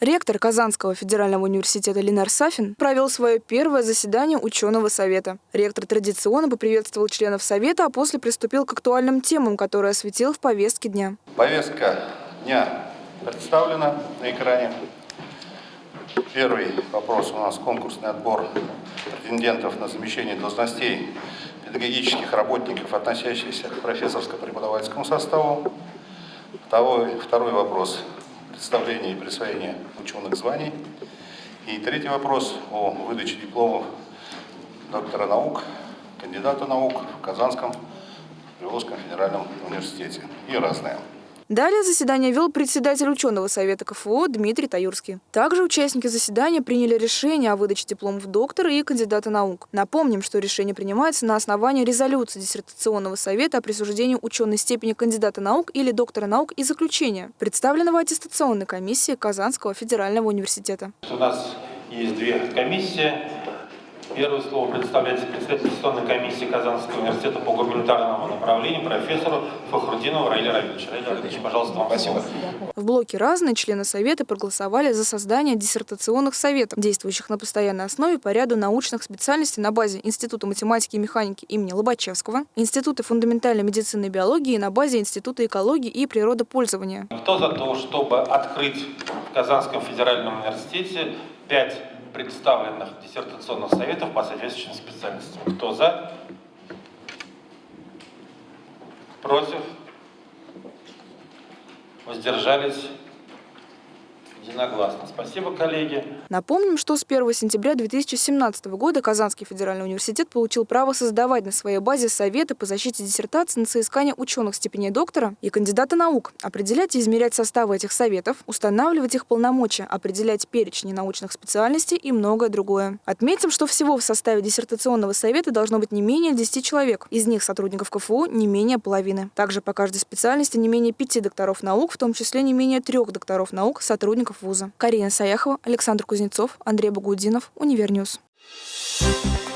Ректор Казанского федерального университета Ленар Сафин провел свое первое заседание ученого совета. Ректор традиционно поприветствовал членов совета, а после приступил к актуальным темам, которые осветил в повестке дня. Повестка дня представлена на экране. Первый вопрос у нас конкурсный отбор претендентов на замещение должностей педагогических работников, относящихся к профессорско-преподавательскому составу. Второй, второй вопрос представления и присвоения ученых званий. И третий вопрос о выдаче дипломов доктора наук, кандидата наук в Казанском Приволжском федеральном университете и разное. Далее заседание вел председатель ученого совета КФУ Дмитрий Таюрский. Также участники заседания приняли решение о выдаче дипломов доктора и кандидата наук. Напомним, что решение принимается на основании резолюции диссертационного совета о присуждении ученой степени кандидата наук или доктора наук и заключения, представленного аттестационной комиссией Казанского федерального университета. У нас есть две комиссии Первое слово предоставляется председателю Конституционной комиссии Казанского университета по гуманитарному направлению профессору Фахрудинову Раиле Равильевичу. Раиле Равильевич, пожалуйста, вам Спасибо. слово. В блоке «Разные» члены Совета проголосовали за создание диссертационных советов, действующих на постоянной основе по ряду научных специальностей на базе Института математики и механики имени Лобачевского, Института фундаментальной медицины и биологии на базе Института экологии и природопользования. Кто за то, чтобы открыть в Казанском федеральном университете пять представленных диссертационных советов по соответствующим специальностям. Кто за? Против? Воздержались? Единогласно. Спасибо, коллеги. Напомним, что с 1 сентября 2017 года Казанский федеральный университет получил право создавать на своей базе советы по защите диссертации на соискание ученых степеней доктора и кандидата наук, определять и измерять составы этих советов, устанавливать их полномочия, определять перечни научных специальностей и многое другое. Отметим, что всего в составе диссертационного совета должно быть не менее 10 человек. Из них сотрудников КФУ не менее половины. Также по каждой специальности не менее пяти докторов наук, в том числе не менее трех докторов наук, сотрудников вуза. Карина Саяхова, Александр Кузнецов, Андрей Багудинов, Univer News. Thank you